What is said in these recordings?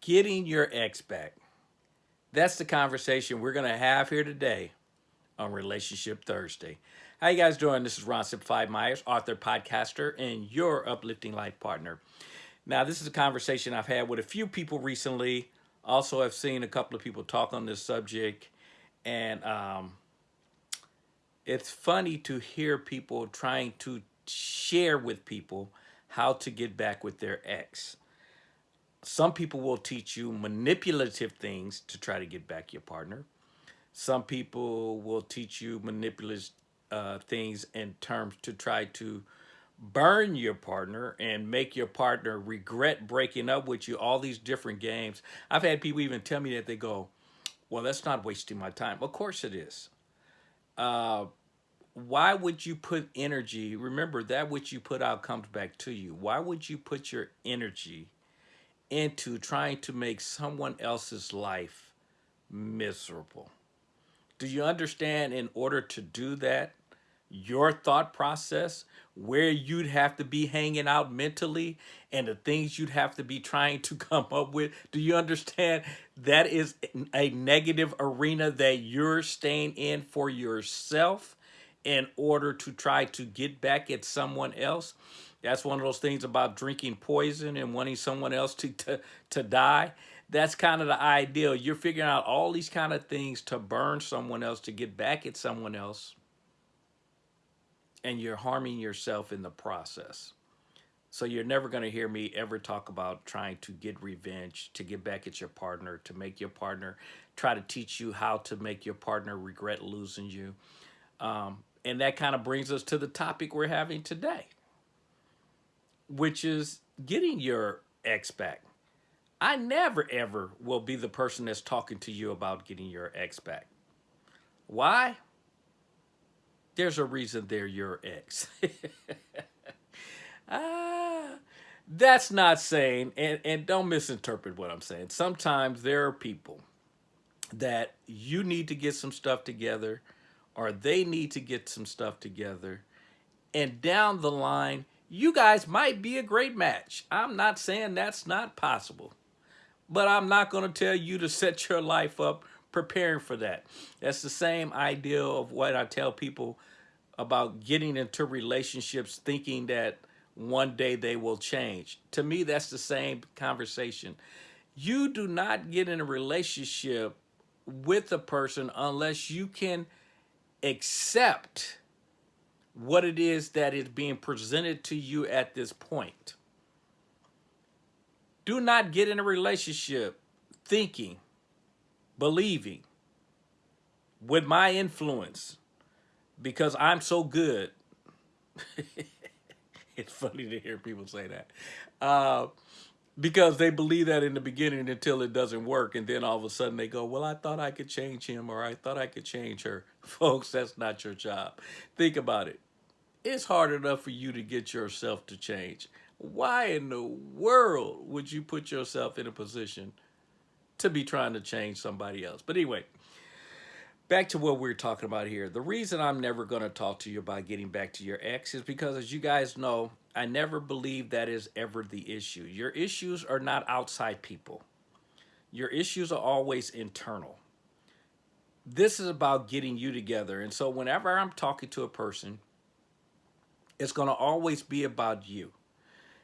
getting your ex back. That's the conversation we're going to have here today on Relationship Thursday. How you guys doing? This is Ron Simplified Myers, author, podcaster, and your uplifting life partner. Now, this is a conversation I've had with a few people recently. Also, I've seen a couple of people talk on this subject, and um, it's funny to hear people trying to share with people how to get back with their ex some people will teach you manipulative things to try to get back your partner. Some people will teach you manipulative uh, things in terms to try to burn your partner and make your partner regret breaking up with you, all these different games. I've had people even tell me that they go, well, that's not wasting my time. Of course it is. Uh, why would you put energy, remember that which you put out comes back to you. Why would you put your energy into trying to make someone else's life miserable. Do you understand in order to do that, your thought process, where you'd have to be hanging out mentally and the things you'd have to be trying to come up with? Do you understand that is a negative arena that you're staying in for yourself in order to try to get back at someone else? That's one of those things about drinking poison and wanting someone else to, to, to die. That's kind of the ideal. You're figuring out all these kind of things to burn someone else, to get back at someone else. And you're harming yourself in the process. So you're never going to hear me ever talk about trying to get revenge, to get back at your partner, to make your partner, try to teach you how to make your partner regret losing you. Um, and that kind of brings us to the topic we're having today which is getting your ex back. I never ever will be the person that's talking to you about getting your ex back. Why? There's a reason they're your ex. ah, that's not saying, and, and don't misinterpret what I'm saying. Sometimes there are people that you need to get some stuff together or they need to get some stuff together. And down the line, you guys might be a great match. I'm not saying that's not possible, but I'm not going to tell you to set your life up preparing for that. That's the same idea of what I tell people about getting into relationships thinking that one day they will change. To me, that's the same conversation. You do not get in a relationship with a person unless you can accept what it is that is being presented to you at this point. Do not get in a relationship thinking, believing, with my influence, because I'm so good. it's funny to hear people say that. Uh, because they believe that in the beginning until it doesn't work. And then all of a sudden they go, well, I thought I could change him or I thought I could change her. Folks, that's not your job. Think about it. It's hard enough for you to get yourself to change. Why in the world would you put yourself in a position to be trying to change somebody else? But anyway, back to what we're talking about here. The reason I'm never going to talk to you about getting back to your ex is because as you guys know, I never believe that is ever the issue. Your issues are not outside people. Your issues are always internal. This is about getting you together. And so whenever I'm talking to a person, it's going to always be about you.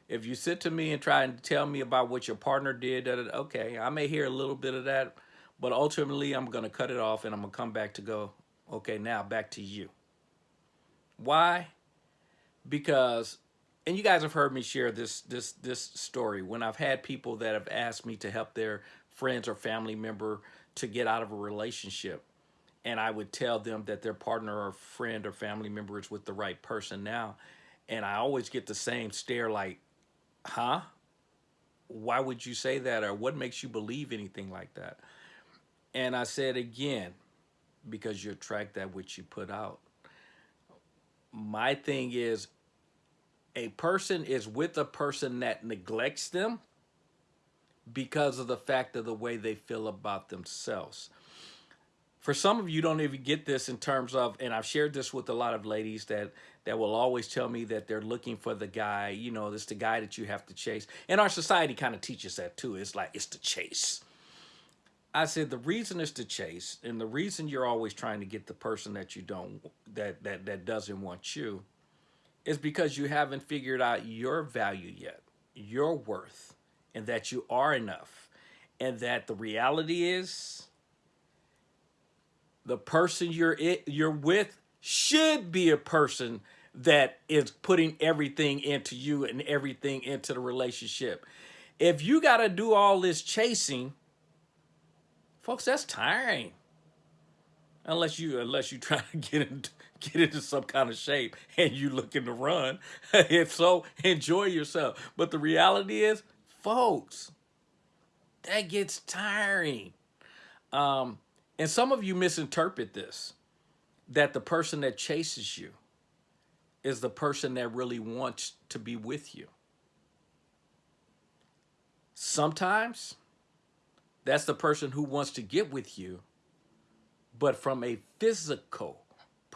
If you sit to me and try and tell me about what your partner did, okay, I may hear a little bit of that, but ultimately I'm going to cut it off and I'm going to come back to go, okay, now back to you. Why? Because, and you guys have heard me share this, this, this story when I've had people that have asked me to help their friends or family member to get out of a relationship and I would tell them that their partner or friend or family member is with the right person now. And I always get the same stare like, huh? Why would you say that? Or what makes you believe anything like that? And I said again, because you attract that which you put out. My thing is, a person is with a person that neglects them because of the fact of the way they feel about themselves. For some of you don't even get this in terms of and i've shared this with a lot of ladies that that will always tell me that they're looking for the guy you know it's the guy that you have to chase. And our society kind of teaches that too. It's like it's the chase. I said the reason is to chase and the reason you're always trying to get the person that you don't that that that doesn't want you is because you haven't figured out your value yet your worth and that you are enough and that the reality is the person you're it, you're with should be a person that is putting everything into you and everything into the relationship. If you got to do all this chasing, folks, that's tiring. Unless you unless you try to get into get into some kind of shape and you looking to run. if so, enjoy yourself. But the reality is, folks, that gets tiring. Um, and some of you misinterpret this, that the person that chases you is the person that really wants to be with you. Sometimes that's the person who wants to get with you, but from a physical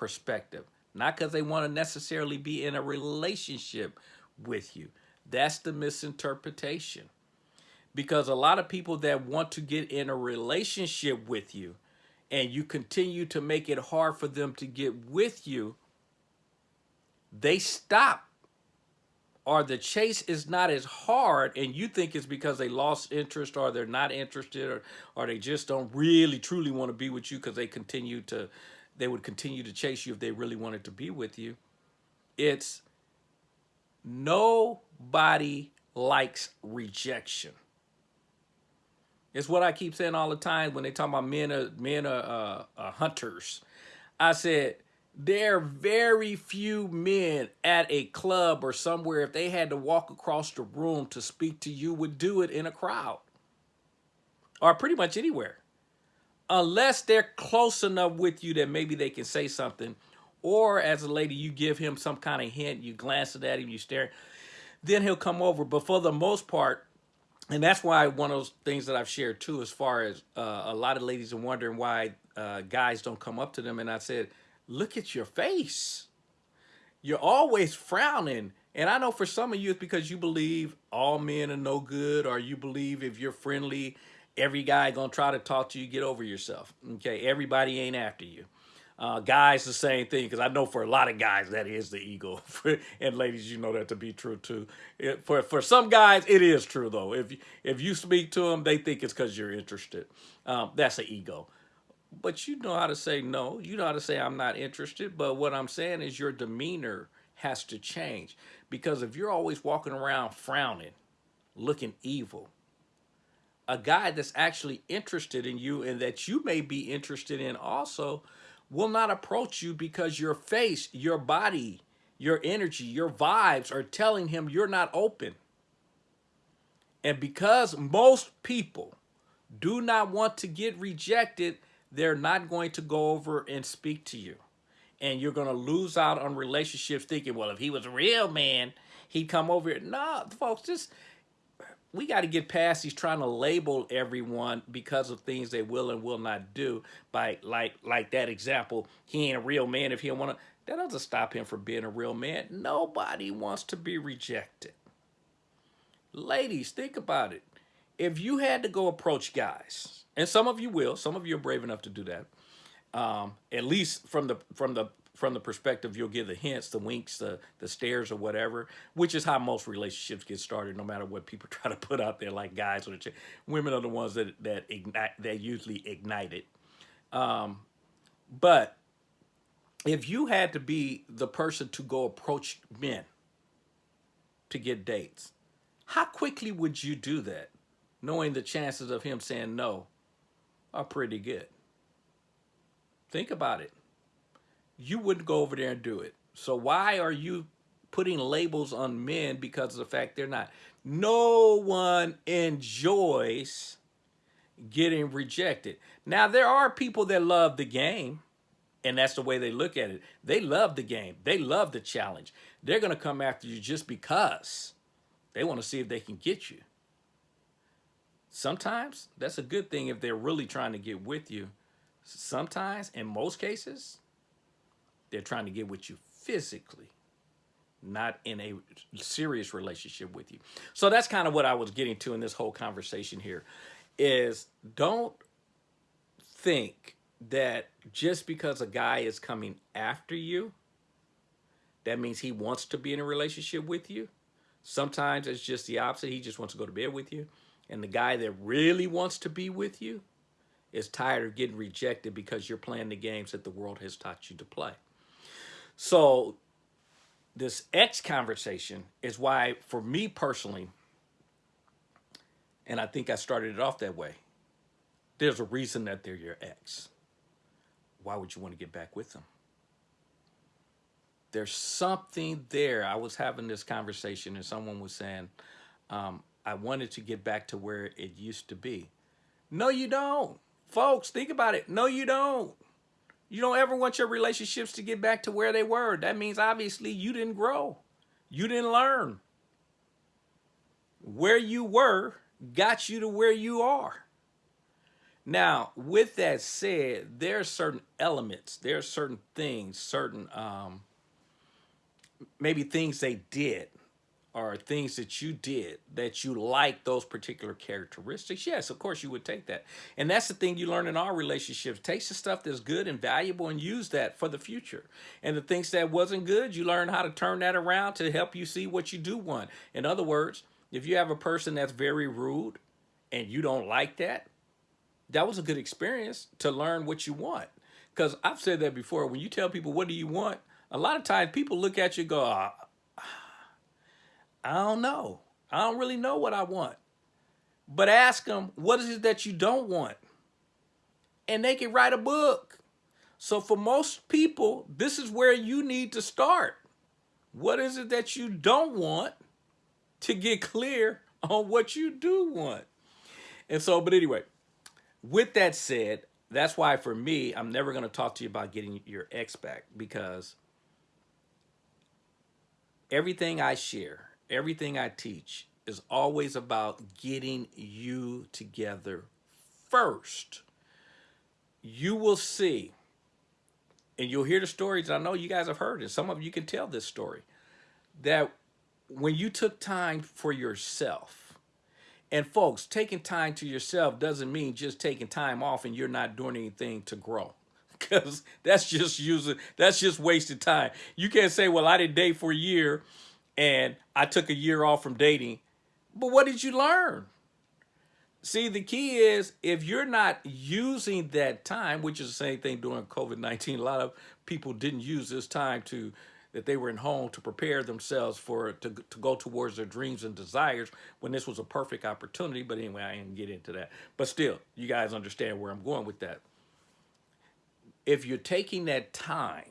perspective, not because they want to necessarily be in a relationship with you. That's the misinterpretation. Because a lot of people that want to get in a relationship with you and you continue to make it hard for them to get with you, they stop or the chase is not as hard and you think it's because they lost interest or they're not interested or, or they just don't really truly want to be with you because they continue to they would continue to chase you if they really wanted to be with you. It's nobody likes rejection. It's what I keep saying all the time when they talk about men are men are uh, hunters. I said there are very few men at a club or somewhere if they had to walk across the room to speak to you would do it in a crowd or pretty much anywhere unless they're close enough with you that maybe they can say something or as a lady you give him some kind of hint you glance at him you stare then he'll come over but for the most part and that's why one of those things that I've shared too, as far as uh, a lot of ladies are wondering why uh, guys don't come up to them. And I said, look at your face. You're always frowning. And I know for some of you, it's because you believe all men are no good, or you believe if you're friendly, every guy gonna try to talk to you, get over yourself. Okay, everybody ain't after you. Uh, guys, the same thing, because I know for a lot of guys that is the ego, and ladies, you know that to be true too. It, for for some guys, it is true though. If if you speak to them, they think it's because you're interested. Um, that's an ego. But you know how to say no. You know how to say I'm not interested. But what I'm saying is your demeanor has to change because if you're always walking around frowning, looking evil, a guy that's actually interested in you and that you may be interested in also will not approach you because your face, your body, your energy, your vibes are telling him you're not open. And because most people do not want to get rejected, they're not going to go over and speak to you. And you're going to lose out on relationships thinking, well, if he was a real man, he'd come over here. No, folks, just we got to get past these trying to label everyone because of things they will and will not do by like like that example he ain't a real man if he don't want to that doesn't stop him from being a real man. Nobody wants to be rejected. Ladies think about it. If you had to go approach guys and some of you will some of you are brave enough to do that um, at least from the from the from the perspective you'll give the hints, the winks, the the stares or whatever, which is how most relationships get started, no matter what people try to put out there, like guys or the women are the ones that that ignite that usually ignite it. Um, but if you had to be the person to go approach men to get dates, how quickly would you do that, knowing the chances of him saying no are pretty good? Think about it you wouldn't go over there and do it. So why are you putting labels on men because of the fact they're not? No one enjoys getting rejected. Now, there are people that love the game, and that's the way they look at it. They love the game. They love the challenge. They're going to come after you just because they want to see if they can get you. Sometimes that's a good thing if they're really trying to get with you Sometimes, in most cases, they're trying to get with you physically, not in a serious relationship with you. So that's kind of what I was getting to in this whole conversation here is don't think that just because a guy is coming after you, that means he wants to be in a relationship with you. Sometimes it's just the opposite. He just wants to go to bed with you. And the guy that really wants to be with you is tired of getting rejected because you're playing the games that the world has taught you to play. So this ex conversation is why, for me personally, and I think I started it off that way, there's a reason that they're your ex. Why would you want to get back with them? There's something there. I was having this conversation and someone was saying, um, I wanted to get back to where it used to be. No, you don't. Folks, think about it. No, you don't. You don't ever want your relationships to get back to where they were. That means obviously you didn't grow. You didn't learn. Where you were got you to where you are. Now, with that said, there are certain elements, there are certain things, certain um, maybe things they did or things that you did that you like those particular characteristics, yes, of course you would take that. And that's the thing you learn in our relationships. Take the stuff that's good and valuable and use that for the future. And the things that wasn't good, you learn how to turn that around to help you see what you do want. In other words, if you have a person that's very rude and you don't like that, that was a good experience to learn what you want. Because I've said that before, when you tell people, what do you want? A lot of times people look at you go, oh, I don't know. I don't really know what I want. But ask them, what is it that you don't want? And they can write a book. So for most people, this is where you need to start. What is it that you don't want to get clear on what you do want? And so, but anyway, with that said, that's why for me, I'm never going to talk to you about getting your ex back because everything I share everything I teach is always about getting you together first. You will see, and you'll hear the stories. I know you guys have heard it. Some of you can tell this story that when you took time for yourself, and folks, taking time to yourself doesn't mean just taking time off and you're not doing anything to grow. Because that's just using, that's just wasted time. You can't say, well, I didn't date for a year and I took a year off from dating. But what did you learn? See, the key is if you're not using that time, which is the same thing during COVID-19, a lot of people didn't use this time to that they were in home to prepare themselves for to, to go towards their dreams and desires when this was a perfect opportunity. But anyway, I didn't get into that. But still, you guys understand where I'm going with that. If you're taking that time,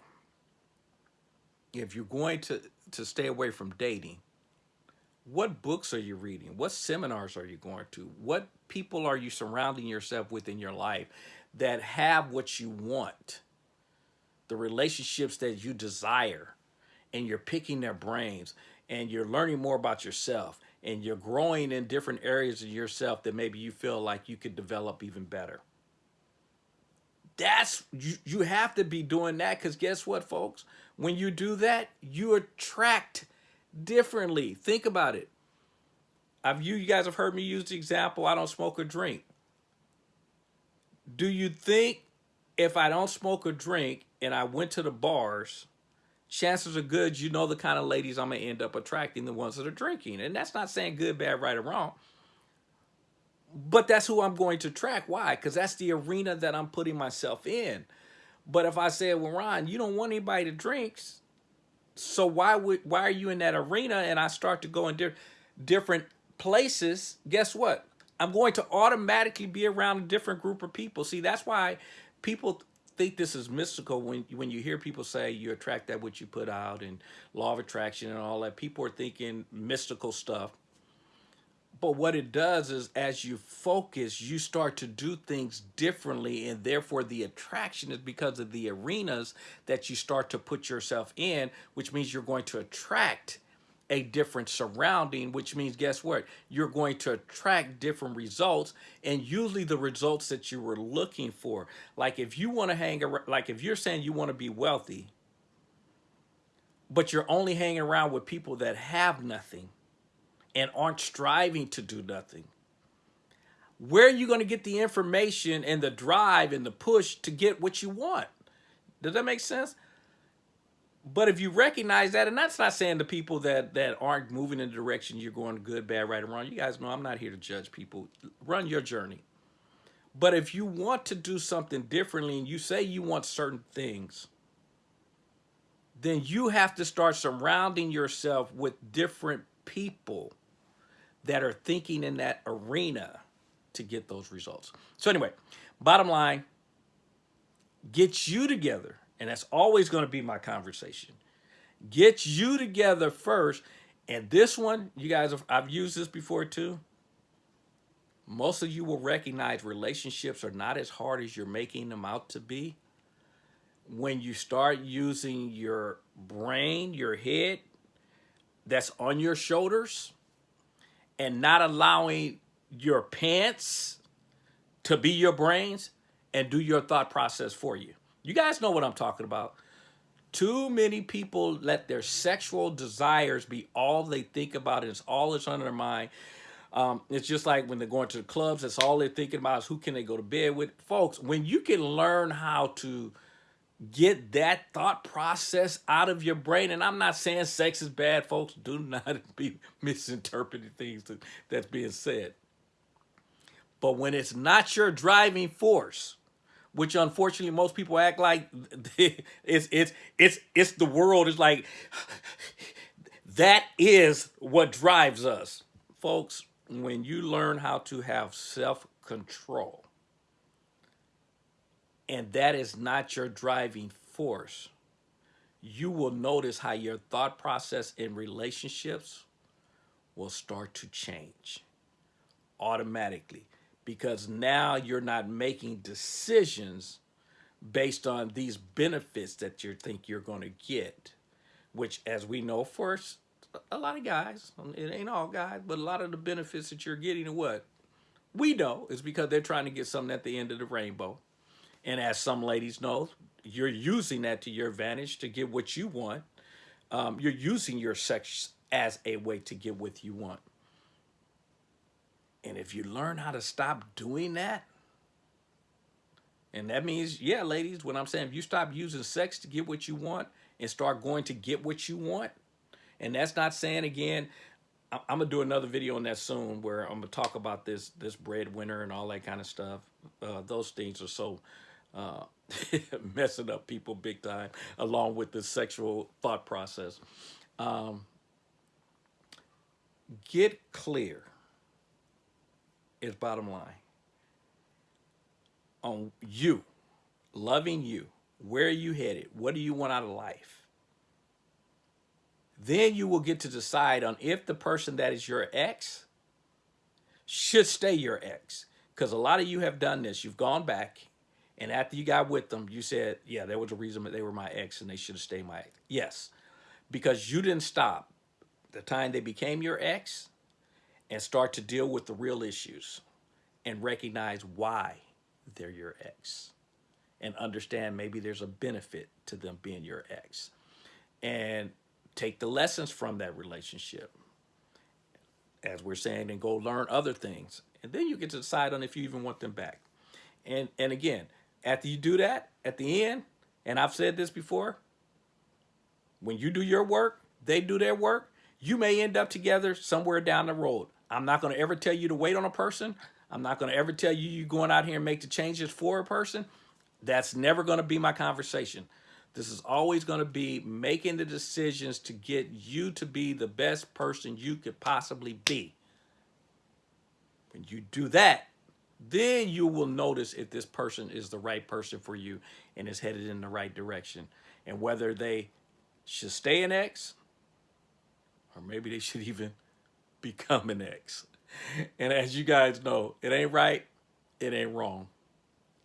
if you're going to to stay away from dating, what books are you reading? What seminars are you going to? What people are you surrounding yourself with in your life that have what you want? The relationships that you desire and you're picking their brains and you're learning more about yourself and you're growing in different areas of yourself that maybe you feel like you could develop even better. That's, you, you have to be doing that because guess what, folks? When you do that, you attract differently. Think about it. I've you, you guys have heard me use the example, I don't smoke or drink. Do you think if I don't smoke or drink and I went to the bars, chances are good you know the kind of ladies I'm to end up attracting, the ones that are drinking. And that's not saying good, bad, right, or wrong. But that's who I'm going to track. Why? Because that's the arena that I'm putting myself in. But if I said, well, Ron, you don't want anybody to drink, so why would why are you in that arena? And I start to go in di different places. Guess what? I'm going to automatically be around a different group of people. See, that's why people think this is mystical when when you hear people say you attract that which you put out and law of attraction and all that. People are thinking mystical stuff. But what it does is as you focus, you start to do things differently and therefore the attraction is because of the arenas that you start to put yourself in, which means you're going to attract a different surrounding, which means guess what? You're going to attract different results and usually the results that you were looking for. Like if you want to hang around, like if you're saying you want to be wealthy, but you're only hanging around with people that have nothing and aren't striving to do nothing, where are you going to get the information and the drive and the push to get what you want? Does that make sense? But if you recognize that, and that's not saying the people that that aren't moving in the direction you're going good, bad, right, or wrong. You guys know I'm not here to judge people. Run your journey. But if you want to do something differently and you say you want certain things, then you have to start surrounding yourself with different people that are thinking in that arena to get those results. So anyway, bottom line, get you together. And that's always going to be my conversation. Get you together first. And this one, you guys, have, I've used this before too. Most of you will recognize relationships are not as hard as you're making them out to be. When you start using your brain, your head, that's on your shoulders, and not allowing your pants to be your brains and do your thought process for you. You guys know what I'm talking about. Too many people let their sexual desires be all they think about. It's all that's on their mind. Um, it's just like when they're going to the clubs, that's all they're thinking about is who can they go to bed with. Folks, when you can learn how to get that thought process out of your brain, and I'm not saying sex is bad, folks. Do not be misinterpreting things that's being said. But when it's not your driving force, which unfortunately most people act like it's it's it's it's the world is like that is what drives us. Folks, when you learn how to have self-control and that is not your driving force, you will notice how your thought process in relationships will start to change automatically because now you're not making decisions based on these benefits that you think you're going to get, which as we know first, a lot of guys, it ain't all guys, but a lot of the benefits that you're getting are what? We know is because they're trying to get something at the end of the rainbow. And as some ladies know, you're using that to your advantage to get what you want. Um, you're using your sex as a way to get what you want. And if you learn how to stop doing that, and that means, yeah, ladies, what I'm saying, if you stop using sex to get what you want and start going to get what you want, and that's not saying again, I'm gonna do another video on that soon where I'm gonna talk about this this breadwinner and all that kind of stuff. Uh, those things are so uh, messing up people big time, along with the sexual thought process. Um, get clear is bottom line. On you, loving you, where are you headed? What do you want out of life? Then you will get to decide on if the person that is your ex should stay your ex. Because a lot of you have done this. You've gone back, and after you got with them, you said, yeah, there was a reason that they were my ex and they should have stayed my ex. Yes, because you didn't stop the time they became your ex and start to deal with the real issues and recognize why they're your ex and understand maybe there's a benefit to them being your ex. And take the lessons from that relationship as we're saying and go learn other things. And then you get to decide on if you even want them back. And and again after you do that at the end and I've said this before when you do your work they do their work you may end up together somewhere down the road I'm not going to ever tell you to wait on a person. I'm not going to ever tell you you're going out here and make the changes for a person. That's never going to be my conversation. This is always going to be making the decisions to get you to be the best person you could possibly be. When you do that, then you will notice if this person is the right person for you and is headed in the right direction. And whether they should stay an ex or maybe they should even become an ex. And as you guys know, it ain't right, it ain't wrong.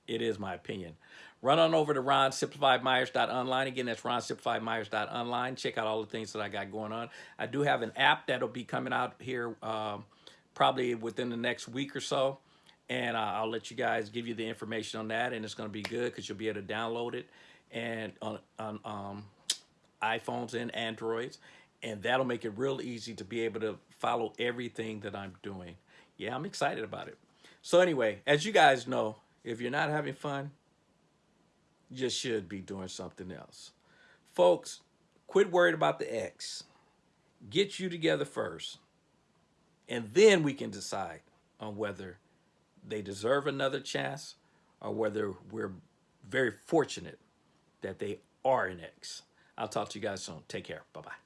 It is my opinion. run on over to ronsimplifiedmyers.online. Again, that's ronsimplifiedmyers.online. Check out all the things that I got going on. I do have an app that'll be coming out here um, probably within the next week or so. And uh, I'll let you guys give you the information on that. And it's going to be good because you'll be able to download it and on, on um, iPhones and Androids. And that'll make it real easy to be able to follow everything that I'm doing. Yeah, I'm excited about it. So anyway, as you guys know, if you're not having fun, you should be doing something else. Folks, quit worried about the ex. Get you together first. And then we can decide on whether they deserve another chance or whether we're very fortunate that they are an ex. I'll talk to you guys soon. Take care. Bye-bye.